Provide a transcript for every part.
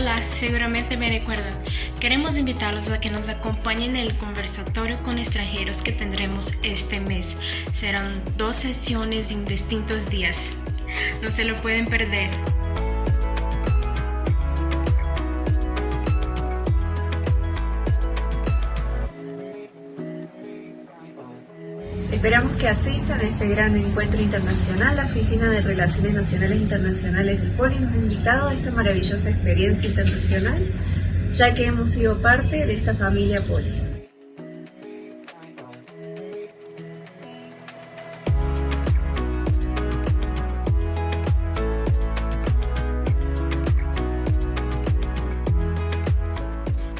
Hola, seguramente me recuerdan. Queremos invitarlos a que nos acompañen en el conversatorio con extranjeros que tendremos este mes. Serán dos sesiones en distintos días. No se lo pueden perder. Esperamos que asistan a este gran encuentro internacional. La Oficina de Relaciones Nacionales e Internacionales del Poli nos ha invitado a esta maravillosa experiencia internacional, ya que hemos sido parte de esta familia Poli.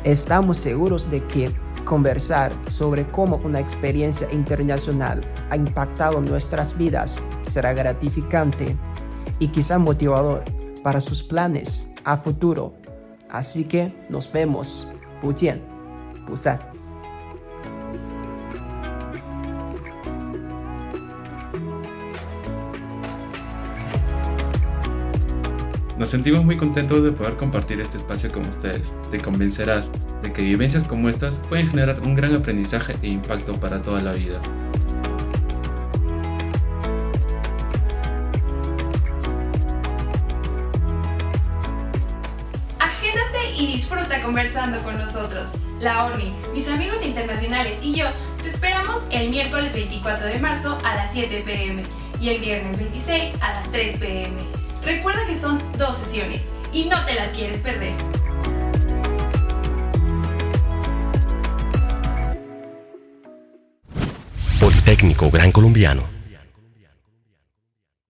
Estamos seguros de que conversar sobre cómo una experiencia internacional ha impactado nuestras vidas será gratificante y quizá motivador para sus planes a futuro. Así que nos vemos. 不见不散。 Nos sentimos muy contentos de poder compartir este espacio con ustedes. Te convencerás de que vivencias como estas pueden generar un gran aprendizaje e impacto para toda la vida. Agéndate y disfruta conversando con nosotros. La ORNI, mis amigos internacionales y yo te esperamos el miércoles 24 de marzo a las 7 pm y el viernes 26 a las 3 pm. Recuerda que son dos sesiones y no te las quieres perder. Politécnico Gran Colombiano